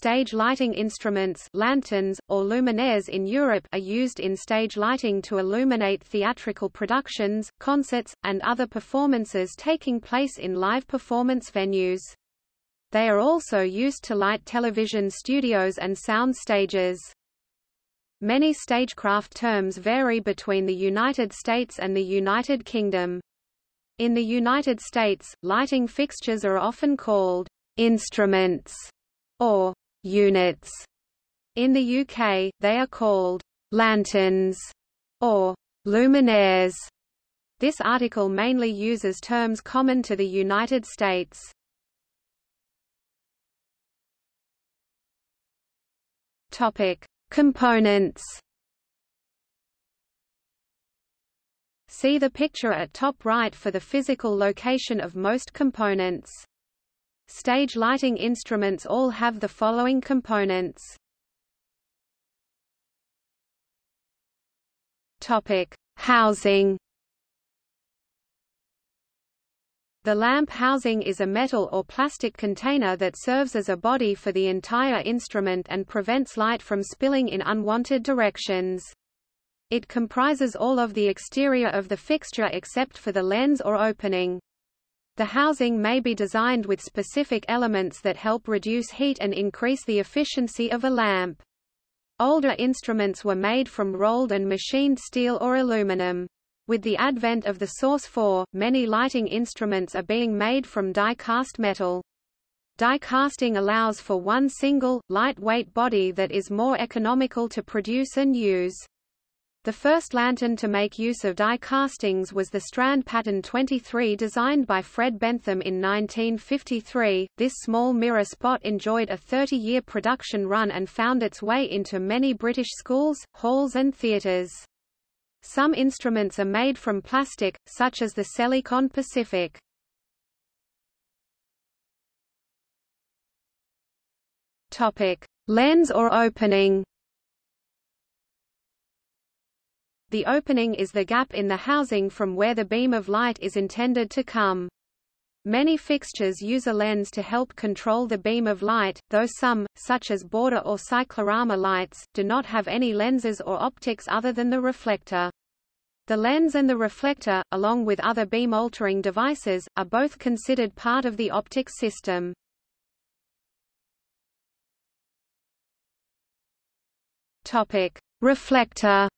Stage lighting instruments lanterns, or luminaires in Europe are used in stage lighting to illuminate theatrical productions, concerts, and other performances taking place in live performance venues. They are also used to light television studios and sound stages. Many stagecraft terms vary between the United States and the United Kingdom. In the United States, lighting fixtures are often called instruments or units. In the UK, they are called lanterns or luminaires. This article mainly uses terms common to the United States. Topic: Components. See the picture at top right for the physical location of most components. Stage lighting instruments all have the following components. Topic: Housing. The lamp housing is a metal or plastic container that serves as a body for the entire instrument and prevents light from spilling in unwanted directions. It comprises all of the exterior of the fixture except for the lens or opening. The housing may be designed with specific elements that help reduce heat and increase the efficiency of a lamp. Older instruments were made from rolled and machined steel or aluminum. With the advent of the Source 4, many lighting instruments are being made from die-cast metal. Die casting allows for one single, lightweight body that is more economical to produce and use. The first lantern to make use of die castings was the Strand Pattern 23 designed by Fred Bentham in 1953. This small mirror spot enjoyed a 30-year production run and found its way into many British schools, halls and theatres. Some instruments are made from plastic, such as the Selecon Pacific. Topic: Lens or opening. The opening is the gap in the housing from where the beam of light is intended to come. Many fixtures use a lens to help control the beam of light, though some, such as border or cyclorama lights, do not have any lenses or optics other than the reflector. The lens and the reflector, along with other beam-altering devices, are both considered part of the optic system. Topic: Reflector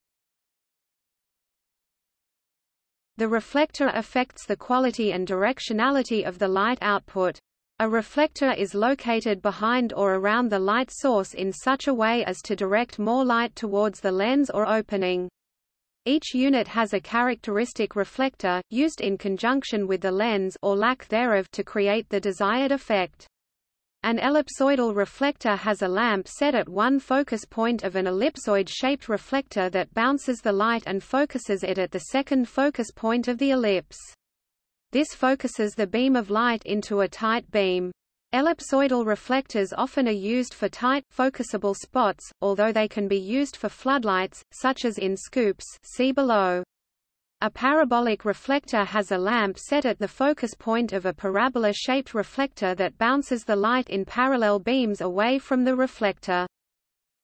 The reflector affects the quality and directionality of the light output. A reflector is located behind or around the light source in such a way as to direct more light towards the lens or opening. Each unit has a characteristic reflector, used in conjunction with the lens or lack thereof to create the desired effect. An ellipsoidal reflector has a lamp set at one focus point of an ellipsoid-shaped reflector that bounces the light and focuses it at the second focus point of the ellipse. This focuses the beam of light into a tight beam. Ellipsoidal reflectors often are used for tight, focusable spots, although they can be used for floodlights, such as in scoops see below. A parabolic reflector has a lamp set at the focus point of a parabola-shaped reflector that bounces the light in parallel beams away from the reflector.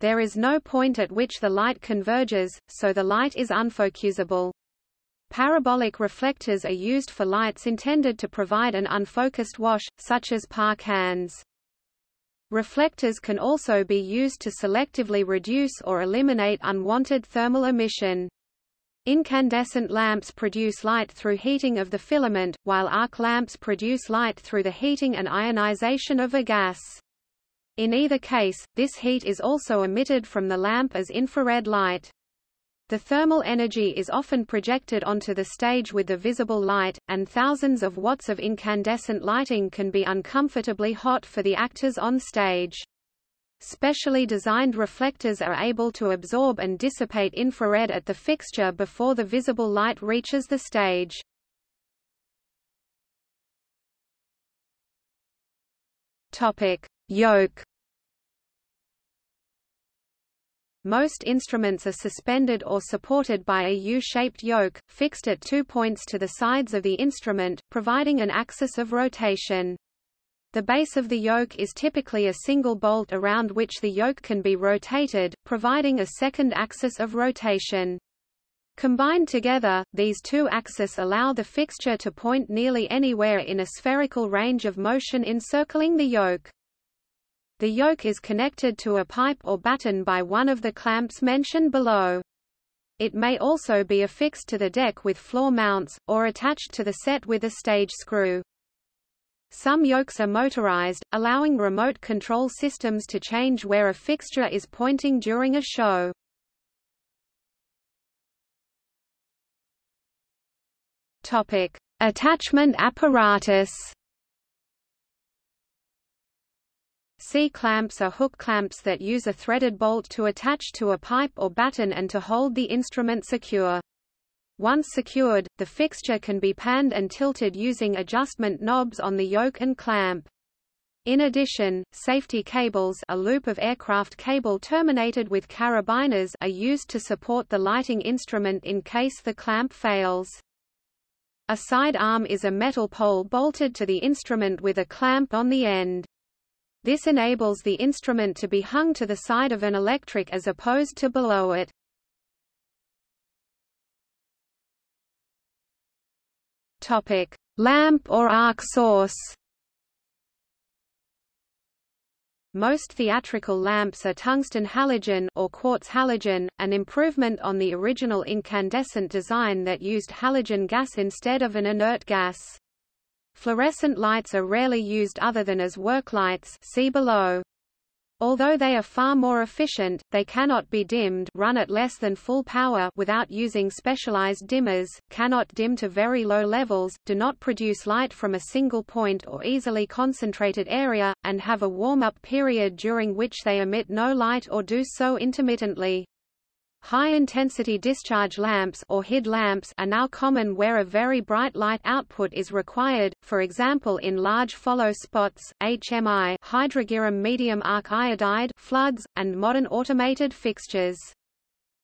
There is no point at which the light converges, so the light is unfocusable. Parabolic reflectors are used for lights intended to provide an unfocused wash, such as par cans. Reflectors can also be used to selectively reduce or eliminate unwanted thermal emission. Incandescent lamps produce light through heating of the filament, while arc lamps produce light through the heating and ionization of a gas. In either case, this heat is also emitted from the lamp as infrared light. The thermal energy is often projected onto the stage with the visible light, and thousands of watts of incandescent lighting can be uncomfortably hot for the actors on stage. Specially designed reflectors are able to absorb and dissipate infrared at the fixture before the visible light reaches the stage. Topic: Yoke. Most instruments are suspended or supported by a U-shaped yoke, fixed at two points to the sides of the instrument, providing an axis of rotation. The base of the yoke is typically a single bolt around which the yoke can be rotated, providing a second axis of rotation. Combined together, these two axes allow the fixture to point nearly anywhere in a spherical range of motion encircling the yoke. The yoke is connected to a pipe or batten by one of the clamps mentioned below. It may also be affixed to the deck with floor mounts, or attached to the set with a stage screw. Some yokes are motorized, allowing remote control systems to change where a fixture is pointing during a show. Topic: Attachment apparatus. C-clamps are hook clamps that use a threaded bolt to attach to a pipe or batten and to hold the instrument secure. Once secured, the fixture can be panned and tilted using adjustment knobs on the yoke and clamp. In addition, safety cables a loop of aircraft cable terminated with carabiners are used to support the lighting instrument in case the clamp fails. A side arm is a metal pole bolted to the instrument with a clamp on the end. This enables the instrument to be hung to the side of an electric as opposed to below it. Topic: Lamp or arc source. Most theatrical lamps are tungsten halogen or quartz halogen, an improvement on the original incandescent design that used halogen gas instead of an inert gas. Fluorescent lights are rarely used other than as work lights see below. Although they are far more efficient, they cannot be dimmed run at less than full power without using specialized dimmers, cannot dim to very low levels, do not produce light from a single point or easily concentrated area, and have a warm-up period during which they emit no light or do so intermittently. High-intensity discharge lamps or HID lamps are now common where a very bright light output is required, for example in large follow spots, HMI hydrargyrum medium arc iodide floods, and modern automated fixtures.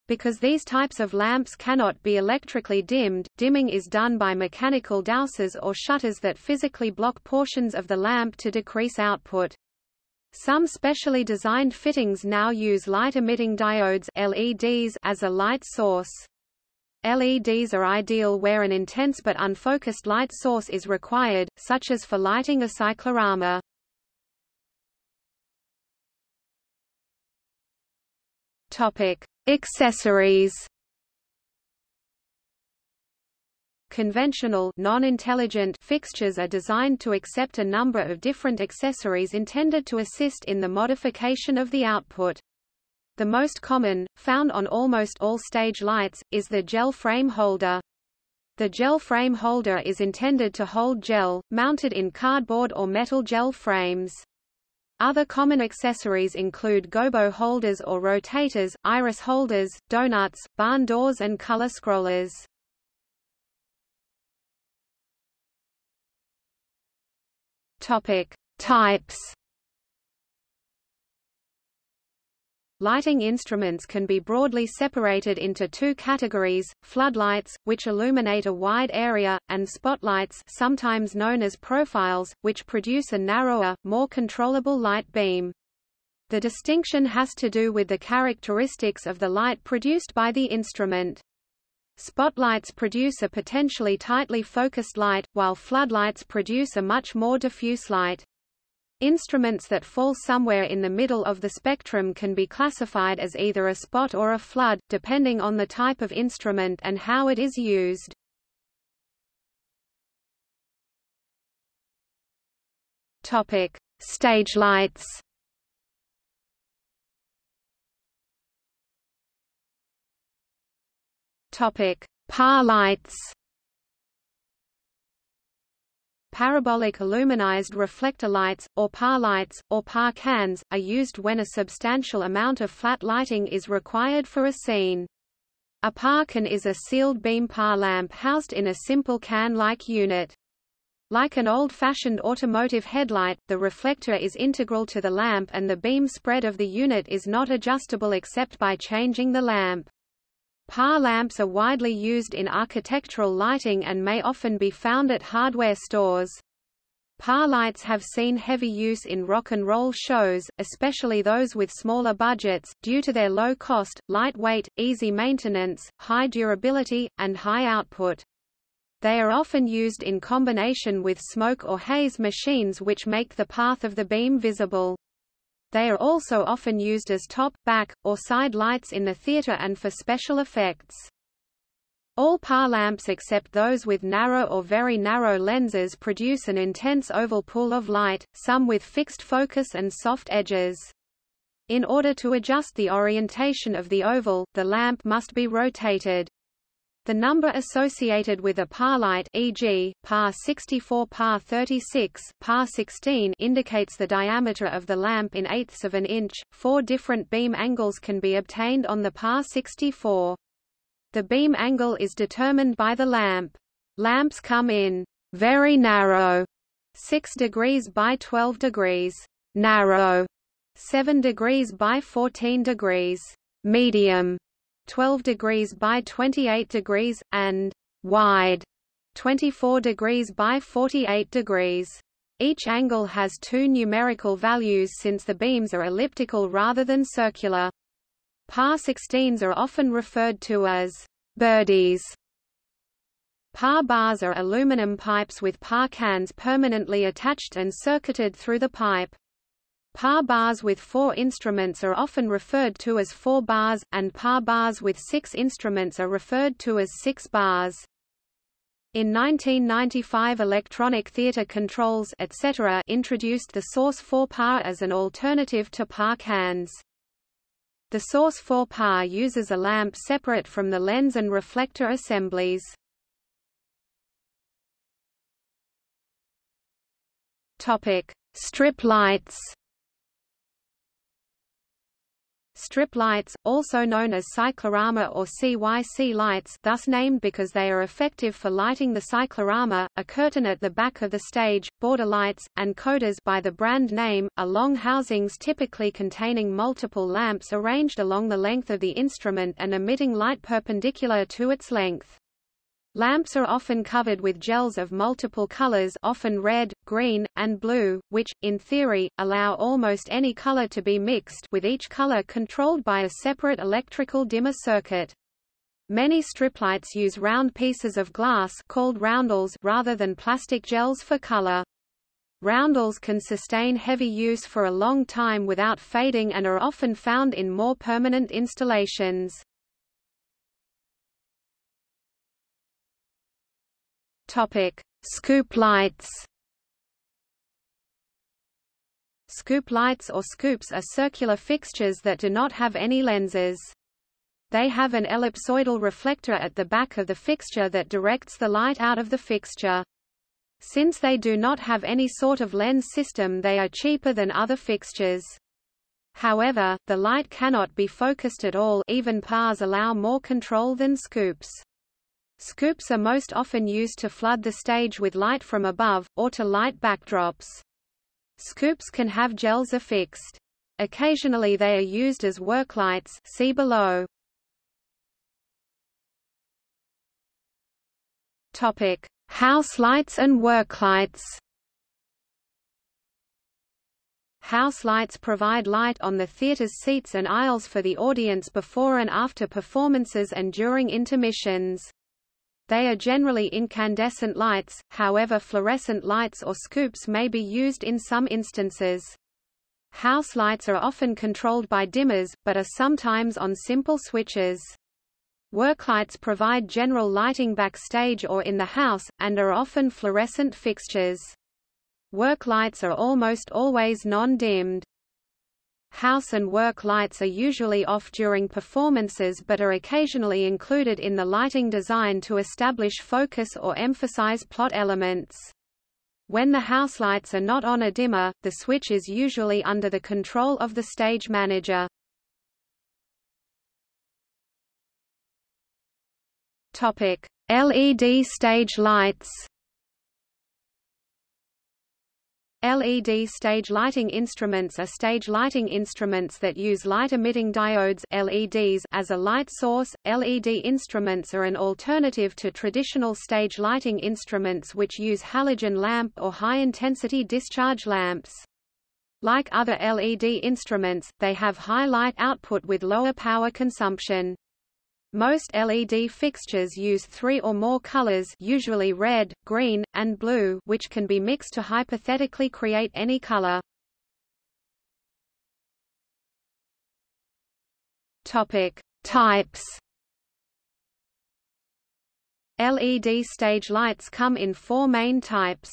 Because these types of lamps cannot be electrically dimmed, dimming is done by mechanical dowsers or shutters that physically block portions of the lamp to decrease output. Some specially designed fittings now use light-emitting diodes LEDs as a light source. LEDs are ideal where an intense but unfocused light source is required, such as for lighting a cyclorama. Topic: Accessories. Conventional non-intelligent fixtures are designed to accept a number of different accessories intended to assist in the modification of the output. The most common, found on almost all stage lights, is the gel frame holder. The gel frame holder is intended to hold gel, mounted in cardboard or metal gel frames. Other common accessories include gobo holders or rotators, iris holders, donuts, barn doors and color scrollers. Topic: Types. Lighting instruments can be broadly separated into two categories, floodlights, which illuminate a wide area, and spotlights sometimes known as profiles, which produce a narrower, more controllable light beam. The distinction has to do with the characteristics of the light produced by the instrument. Spotlights produce a potentially tightly focused light, while floodlights produce a much more diffuse light. Instruments that fall somewhere in the middle of the spectrum can be classified as either a spot or a flood, depending on the type of instrument and how it is used. Topic: Stage lights. Topic: PAR. Parabolic aluminized reflector lights, or PAR lights, or PAR cans, are used when a substantial amount of flat lighting is required for a scene. A PAR can is a sealed beam PAR lamp housed in a simple can-like unit. Like an old-fashioned automotive headlight, the reflector is integral to the lamp and the beam spread of the unit is not adjustable except by changing the lamp. PAR lamps are widely used in architectural lighting and may often be found at hardware stores. PAR lights have seen heavy use in rock and roll shows, especially those with smaller budgets, due to their low cost, lightweight, easy maintenance, high durability, and high output. They are often used in combination with smoke or haze machines which make the path of the beam visible. They are also often used as top, back, or side lights in the theater and for special effects. All PAR lamps except those with narrow or very narrow lenses produce an intense oval pool of light, some with fixed focus and soft edges. In order to adjust the orientation of the oval, the lamp must be rotated. The number associated with a PAR light e.g., PAR 64 PAR 36 PAR 16 indicates the diameter of the lamp in eighths of an inch. Four different beam angles can be obtained on the PAR 64. The beam angle is determined by the lamp. Lamps come in very narrow 6 degrees by 12 degrees, narrow 7 degrees by 14 degrees, medium 12 degrees by 28 degrees, and wide 24 degrees by 48 degrees. Each angle has two numerical values since the beams are elliptical rather than circular. PAR 16s are often referred to as birdies. PAR bars are aluminum pipes with PAR cans permanently attached and circuited through the pipe. PAR bars with four instruments are often referred to as four bars, and PAR bars with six instruments are referred to as six bars. In 1995 Electronic Theatre Controls etc. introduced the Source 4 PAR as an alternative to PAR cans. The Source 4 PAR uses a lamp separate from the lens and reflector assemblies. Strip lights Strip lights, also known as cyclorama or CYC lights thus named because they are effective for lighting the cyclorama, a curtain at the back of the stage, border lights, and codas by the brand name, are long housings typically containing multiple lamps arranged along the length of the instrument and emitting light perpendicular to its length. Lamps are often covered with gels of multiple colors often red, green, and blue, which, in theory, allow almost any color to be mixed with each color controlled by a separate electrical dimmer circuit. Many striplights use round pieces of glass called roundels rather than plastic gels for color. Roundels can sustain heavy use for a long time without fading and are often found in more permanent installations. Topic: Scoop lights. Scoop lights or scoops are circular fixtures that do not have any lenses. They have an ellipsoidal reflector at the back of the fixture that directs the light out of the fixture. Since they do not have any sort of lens system they are cheaper than other fixtures. However, the light cannot be focused at all even PARs allow more control than scoops. Scoops are most often used to flood the stage with light from above, or to light backdrops. Scoops can have gels affixed. Occasionally they are used as work lights see below. Topic: House lights and work lights. House lights provide light on the theater's seats and aisles for the audience before and after performances and during intermissions. They are generally incandescent lights, however fluorescent lights or scoops may be used in some instances. House lights are often controlled by dimmers, but are sometimes on simple switches. Worklights provide general lighting backstage or in the house, and are often fluorescent fixtures. Work lights are almost always non-dimmed. House and work lights are usually off during performances but are occasionally included in the lighting design to establish focus or emphasize plot elements. When the house lights are not on a dimmer, the switch is usually under the control of the stage manager. Topic: LED stage lights. LED stage lighting instruments are stage lighting instruments that use light-emitting diodes LEDs as a light source. LED instruments are an alternative to traditional stage lighting instruments which use halogen lamp or high-intensity discharge lamps. Like other LED instruments, they have high light output with lower power consumption. Most LED fixtures use three or more colors usually red, green, and blue which can be mixed to hypothetically create any color. Topic. Types LED stage lights come in four main types.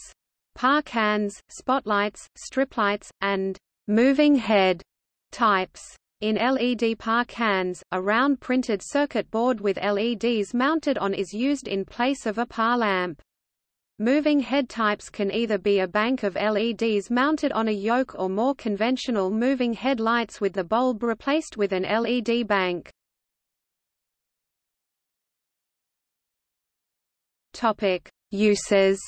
Par-cans, spotlights, striplights, and moving head types. In LED par-cans, a round printed circuit board with LEDs mounted on is used in place of a par lamp. Moving head types can either be a bank of LEDs mounted on a yoke or more conventional moving head lights with the bulb replaced with an LED bank. Topic: Uses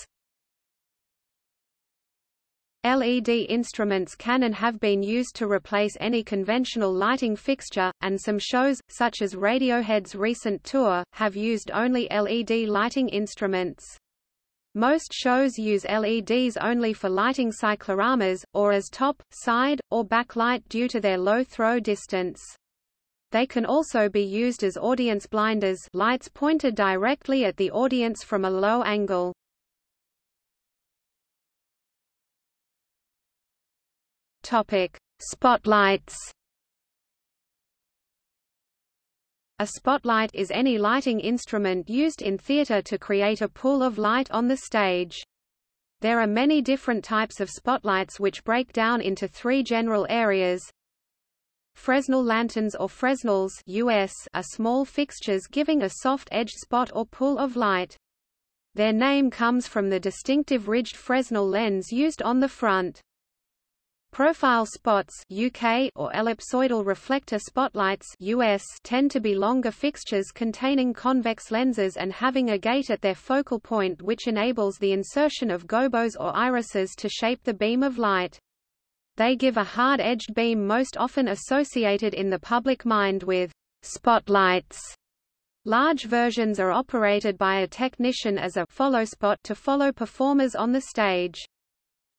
LED instruments can and have been used to replace any conventional lighting fixture, and some shows, such as Radiohead's recent tour, have used only LED lighting instruments. Most shows use LEDs only for lighting cycloramas, or as top, side, or backlight due to their low throw distance. They can also be used as audience blinders lights pointed directly at the audience from a low angle. Topic: Spotlights. A spotlight is any lighting instrument used in theater to create a pool of light on the stage. There are many different types of spotlights which break down into three general areas. Fresnel lanterns or Fresnels US are small fixtures giving a soft-edged spot or pool of light. Their name comes from the distinctive ridged Fresnel lens used on the front. Profile spots UK or ellipsoidal reflector spotlights US tend to be longer fixtures containing convex lenses and having a gate at their focal point which enables the insertion of gobos or irises to shape the beam of light. They give a hard-edged beam most often associated in the public mind with spotlights. Large versions are operated by a technician as a follow spot to follow performers on the stage.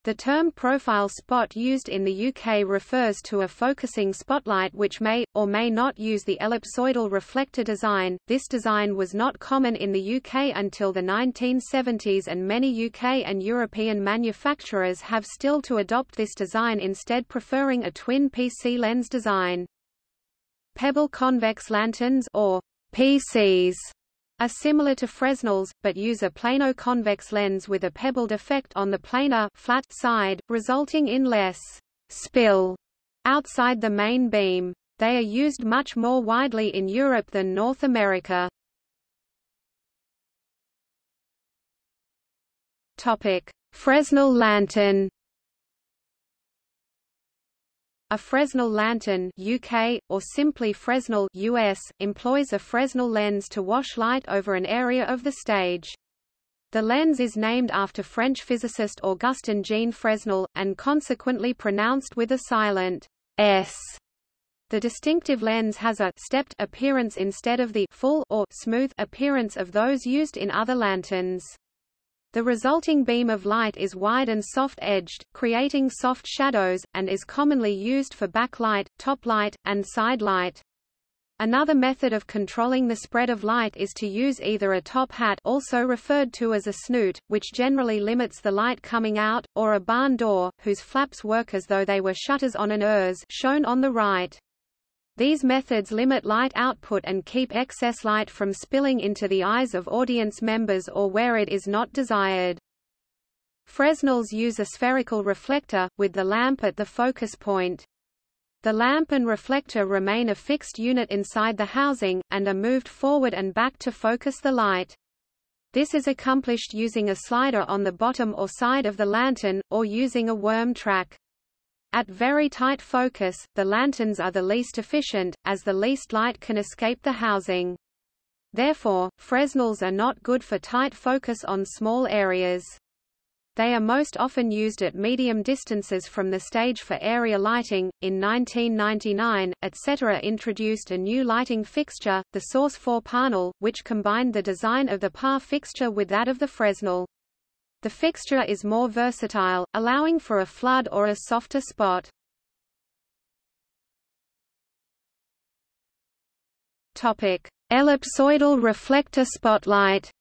The term profile spot used in the UK refers to a focusing spotlight which may, or may not use the ellipsoidal reflector design. This design was not common in the UK until the 1970s and many UK and European manufacturers have still to adopt this design instead preferring a twin PC lens design. Pebble convex lanterns or PCs are similar to Fresnels, but use a plano-convex lens with a pebbled effect on the planar flat side, resulting in less spill outside the main beam. They are used much more widely in Europe than North America. Topic: Fresnel lantern a Fresnel lantern UK, or simply Fresnel US, employs a Fresnel lens to wash light over an area of the stage. The lens is named after French physicist Augustin Jean Fresnel, and consequently pronounced with a silent S. The distinctive lens has a stepped appearance instead of the full or smooth appearance of those used in other lanterns. The resulting beam of light is wide and soft-edged, creating soft shadows, and is commonly used for backlight, top light, and side light. Another method of controlling the spread of light is to use either a top hat also referred to as a snoot, which generally limits the light coming out, or a barn door, whose flaps work as though they were shutters on an ERS shown on the right. These methods limit light output and keep excess light from spilling into the eyes of audience members or where it is not desired. Fresnels use a spherical reflector, with the lamp at the focus point. The lamp and reflector remain a fixed unit inside the housing, and are moved forward and back to focus the light. This is accomplished using a slider on the bottom or side of the lantern, or using a worm track. At very tight focus, the lanterns are the least efficient, as the least light can escape the housing. Therefore, Fresnels are not good for tight focus on small areas. They are most often used at medium distances from the stage for area lighting. In 1999, etc. introduced a new lighting fixture, the Source 4 PARNel, which combined the design of the PA fixture with that of the Fresnel. The fixture is more versatile, allowing for a flood or a softer spot. Ellipsoidal reflector spotlight.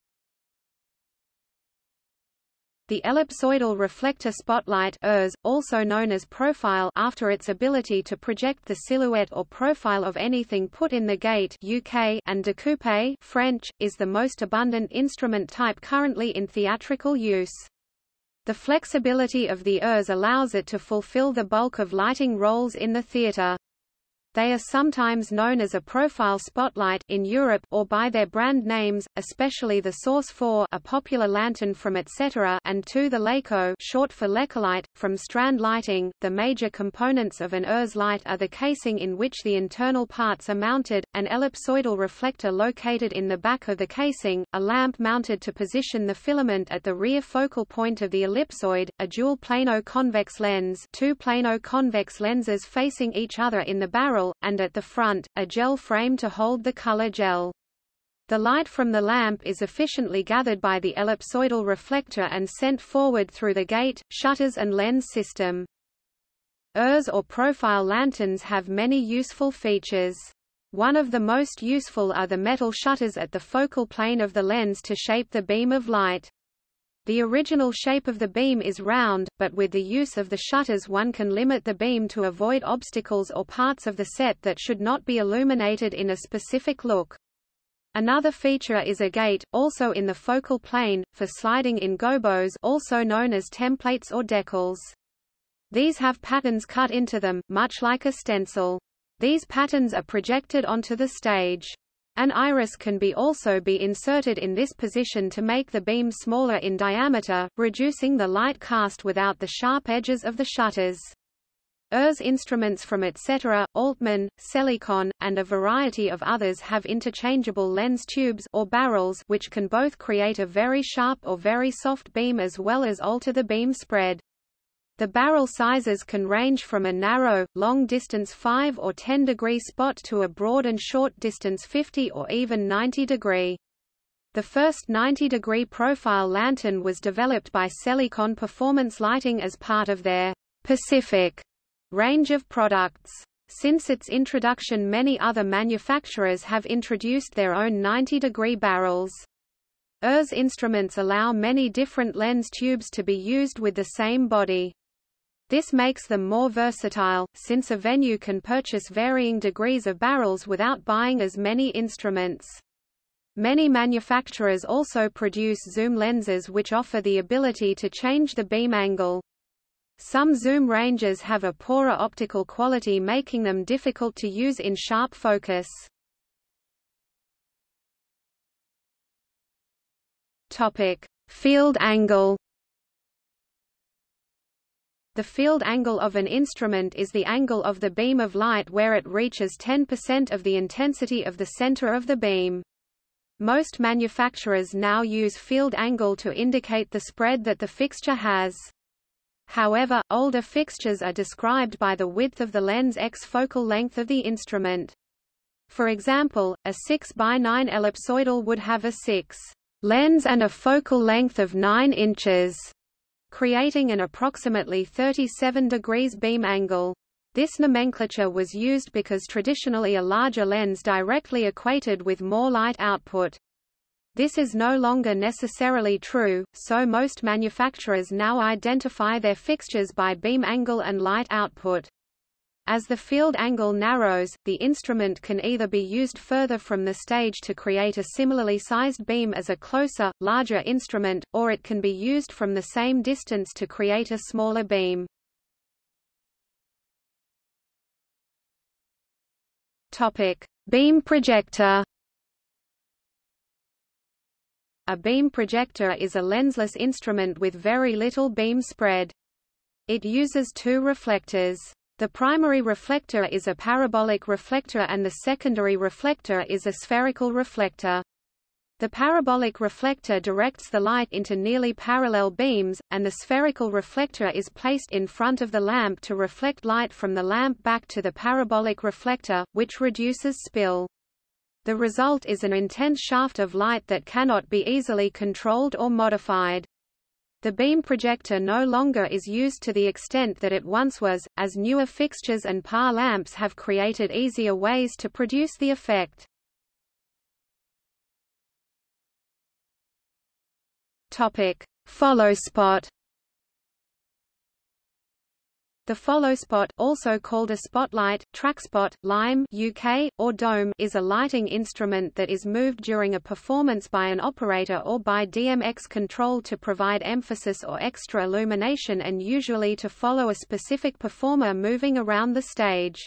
The ellipsoidal reflector spotlight ERS, also known as profile after its ability to project the silhouette or profile of anything put in the gate UK and découpe French, is the most abundant instrument type currently in theatrical use. The flexibility of the ERS allows it to fulfill the bulk of lighting roles in the theater. They are sometimes known as a profile spotlight in Europe or by their brand names, especially the Source 4, a popular lantern from etc., and 2 the Leko, short for Lekolite, from Strand Lighting. The major components of an ERS light are the casing in which the internal parts are mounted, an ellipsoidal reflector located in the back of the casing, a lamp mounted to position the filament at the rear focal point of the ellipsoid, a dual plano-convex lens, two plano-convex lenses facing each other in the barrel barrel, and at the front, a gel frame to hold the color gel. The light from the lamp is efficiently gathered by the ellipsoidal reflector and sent forward through the gate, shutters and lens system. ERS or profile lanterns have many useful features. One of the most useful are the metal shutters at the focal plane of the lens to shape the beam of light. The original shape of the beam is round, but with the use of the shutters one can limit the beam to avoid obstacles or parts of the set that should not be illuminated in a specific look. Another feature is a gate, also in the focal plane, for sliding in gobos also known as templates or decals. These have patterns cut into them, much like a stencil. These patterns are projected onto the stage. An iris can be also be inserted in this position to make the beam smaller in diameter, reducing the light cast without the sharp edges of the shutters. ERS instruments from etc., Altman, Selecon, and a variety of others have interchangeable lens tubes or barrels which can both create a very sharp or very soft beam as well as alter the beam spread. The barrel sizes can range from a narrow, long-distance 5 or 10 degree spot to a broad and short distance 50 or even 90 degree. The first 90-degree profile lantern was developed by Selecon Performance Lighting as part of their Pacific range of products. Since its introduction many other manufacturers have introduced their own 90-degree barrels. ERS instruments allow many different lens tubes to be used with the same body. This makes them more versatile, since a venue can purchase varying degrees of barrels without buying as many instruments. Many manufacturers also produce zoom lenses which offer the ability to change the beam angle. Some zoom ranges have a poorer optical quality making them difficult to use in sharp focus. Topic: Field angle the field angle of an instrument is the angle of the beam of light where it reaches 10% of the intensity of the center of the beam. Most manufacturers now use field angle to indicate the spread that the fixture has. However, older fixtures are described by the width of the lens x focal length of the instrument. For example, a 6 by 9 ellipsoidal would have a 6 lens and a focal length of 9 inches creating an approximately 37 degrees beam angle. This nomenclature was used because traditionally a larger lens directly equated with more light output. This is no longer necessarily true, so most manufacturers now identify their fixtures by beam angle and light output. As the field angle narrows, the instrument can either be used further from the stage to create a similarly sized beam as a closer, larger instrument, or it can be used from the same distance to create a smaller beam. Topic: Beam projector. A beam projector is a lensless instrument with very little beam spread. It uses two reflectors. The primary reflector is a parabolic reflector and the secondary reflector is a spherical reflector. The parabolic reflector directs the light into nearly parallel beams, and the spherical reflector is placed in front of the lamp to reflect light from the lamp back to the parabolic reflector, which reduces spill. The result is an intense shaft of light that cannot be easily controlled or modified. The beam projector no longer is used to the extent that it once was, as newer fixtures and PAR lamps have created easier ways to produce the effect. Follow spot. The follow spot, also called a spotlight, trackspot, lime UK, or dome, is a lighting instrument that is moved during a performance by an operator or by DMX control to provide emphasis or extra illumination and usually to follow a specific performer moving around the stage.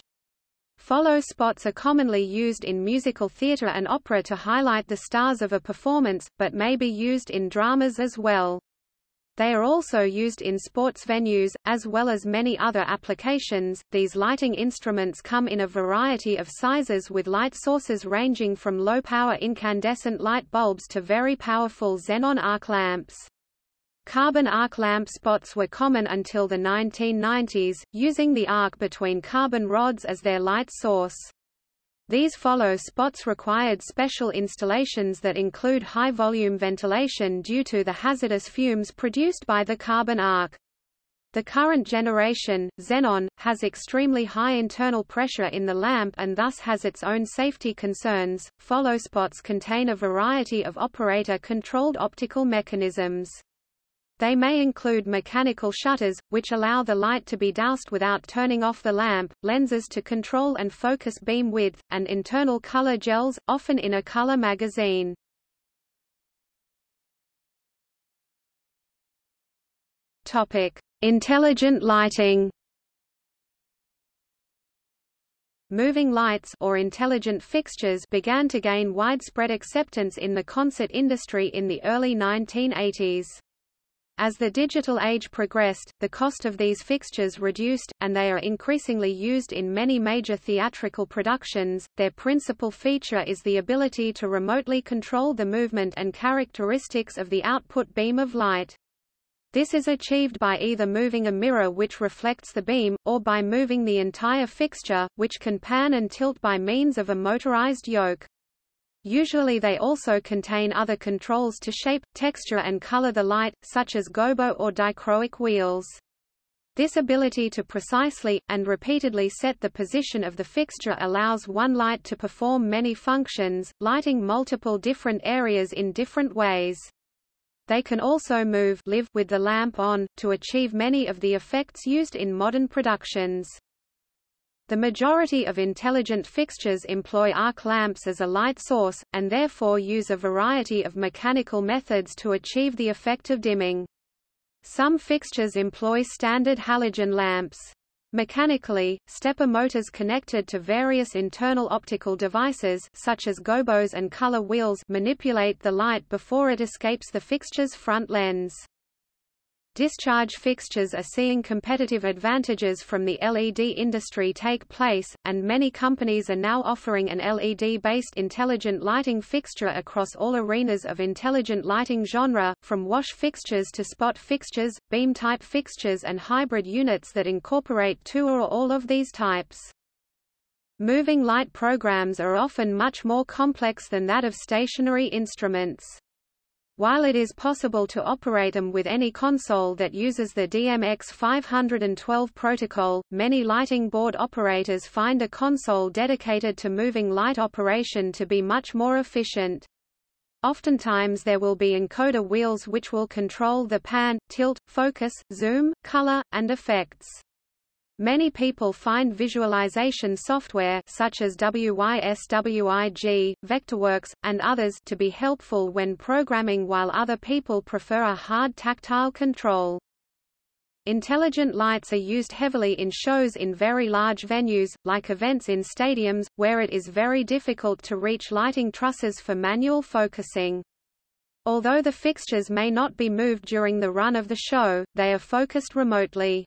Follow spots are commonly used in musical theatre and opera to highlight the stars of a performance, but may be used in dramas as well. They are also used in sports venues, as well as many other applications. These lighting instruments come in a variety of sizes with light sources ranging from low-power incandescent light bulbs to very powerful xenon arc lamps. Carbon arc lamp spots were common until the 1990s, using the arc between carbon rods as their light source. These follow spots required special installations that include high-volume ventilation due to the hazardous fumes produced by the carbon arc. The current generation, xenon, has extremely high internal pressure in the lamp and thus has its own safety concerns. Follow spots contain a variety of operator-controlled optical mechanisms. They may include mechanical shutters, which allow the light to be doused without turning off the lamp, lenses to control and focus beam width, and internal color gels, often in a color magazine. Topic: Intelligent lighting. Moving lights or intelligent fixtures began to gain widespread acceptance in the concert industry in the early 1980s. As the digital age progressed, the cost of these fixtures reduced, and they are increasingly used in many major theatrical productions. Their principal feature is the ability to remotely control the movement and characteristics of the output beam of light. This is achieved by either moving a mirror which reflects the beam, or by moving the entire fixture, which can pan and tilt by means of a motorized yoke. Usually they also contain other controls to shape, texture and color the light, such as gobo or dichroic wheels. This ability to precisely, and repeatedly set the position of the fixture allows one light to perform many functions, lighting multiple different areas in different ways. They can also move live with the lamp on, to achieve many of the effects used in modern productions. The majority of intelligent fixtures employ arc lamps as a light source, and therefore use a variety of mechanical methods to achieve the effect of dimming. Some fixtures employ standard halogen lamps. Mechanically, stepper motors connected to various internal optical devices such as gobos and color wheels manipulate the light before it escapes the fixture's front lens. Discharge fixtures are seeing competitive advantages from the LED industry take place, and many companies are now offering an LED-based intelligent lighting fixture across all arenas of intelligent lighting genre, from wash fixtures to spot fixtures, beam-type fixtures and hybrid units that incorporate two or all of these types. Moving light programs are often much more complex than that of stationary instruments. While it is possible to operate them with any console that uses the DMX 512 protocol, many lighting board operators find a console dedicated to moving light operation to be much more efficient. Oftentimes there will be encoder wheels which will control the pan, tilt, focus, zoom, color, and effects. Many people find visualization software such as WYSIWYG, Vectorworks, and others to be helpful when programming while other people prefer a hard tactile control. Intelligent lights are used heavily in shows in very large venues, like events in stadiums, where it is very difficult to reach lighting trusses for manual focusing. Although the fixtures may not be moved during the run of the show, they are focused remotely.